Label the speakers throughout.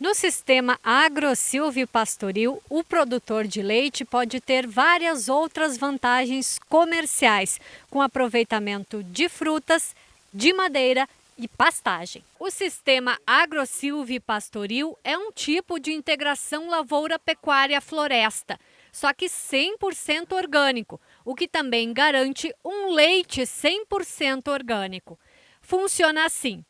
Speaker 1: No sistema agro-silvio-pastoril, o produtor de leite pode ter várias outras vantagens comerciais, com aproveitamento de frutas, de madeira e pastagem. O sistema agro-silvio-pastoril é um tipo de integração lavoura-pecuária-floresta, só que 100% orgânico, o que também garante um leite 100% orgânico. Funciona assim: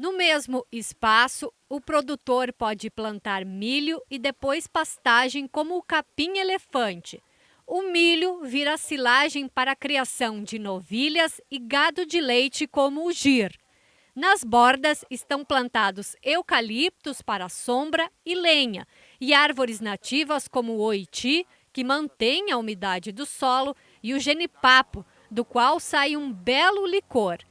Speaker 1: no mesmo espaço, o produtor pode plantar milho e depois pastagem como o capim-elefante. O milho vira silagem para a criação de novilhas e gado de leite como o gir. Nas bordas estão plantados eucaliptos para sombra e lenha, e árvores nativas como o oiti, que mantém a umidade do solo, e o genipapo, do qual sai um belo licor.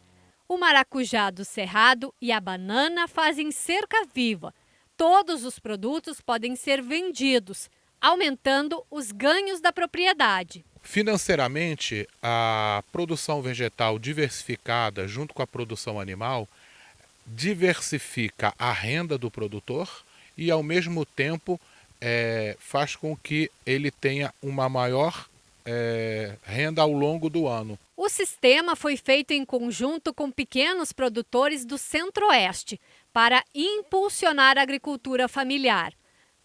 Speaker 1: O maracujá do cerrado e a banana fazem cerca viva. Todos os produtos podem ser vendidos, aumentando os ganhos da propriedade.
Speaker 2: Financeiramente, a produção vegetal diversificada junto com a produção animal diversifica a renda do produtor e, ao mesmo tempo, é, faz com que ele tenha uma maior é, renda ao longo do ano.
Speaker 1: O sistema foi feito em conjunto com pequenos produtores do Centro-Oeste para impulsionar a agricultura familiar.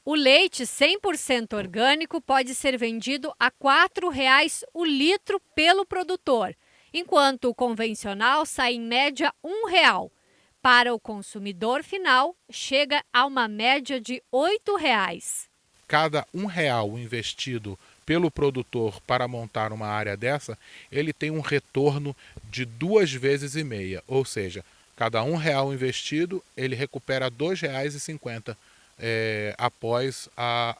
Speaker 1: O leite 100% orgânico pode ser vendido a R$ 4,00 o litro pelo produtor, enquanto o convencional sai em média R$ 1,00. Para o consumidor final, chega a uma média de R$ 8,00.
Speaker 2: Cada um real investido pelo produtor para montar uma área dessa, ele tem um retorno de duas vezes e meia, ou seja, cada um real investido, ele recupera R$ 2,50 é, após a,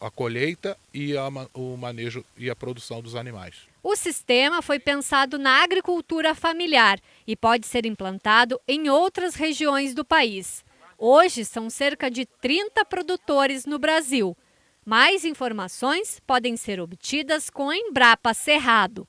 Speaker 2: a, a colheita e a, o manejo e a produção dos animais.
Speaker 1: O sistema foi pensado na agricultura familiar e pode ser implantado em outras regiões do país. Hoje são cerca de 30 produtores no Brasil. Mais informações podem ser obtidas com a Embrapa Cerrado.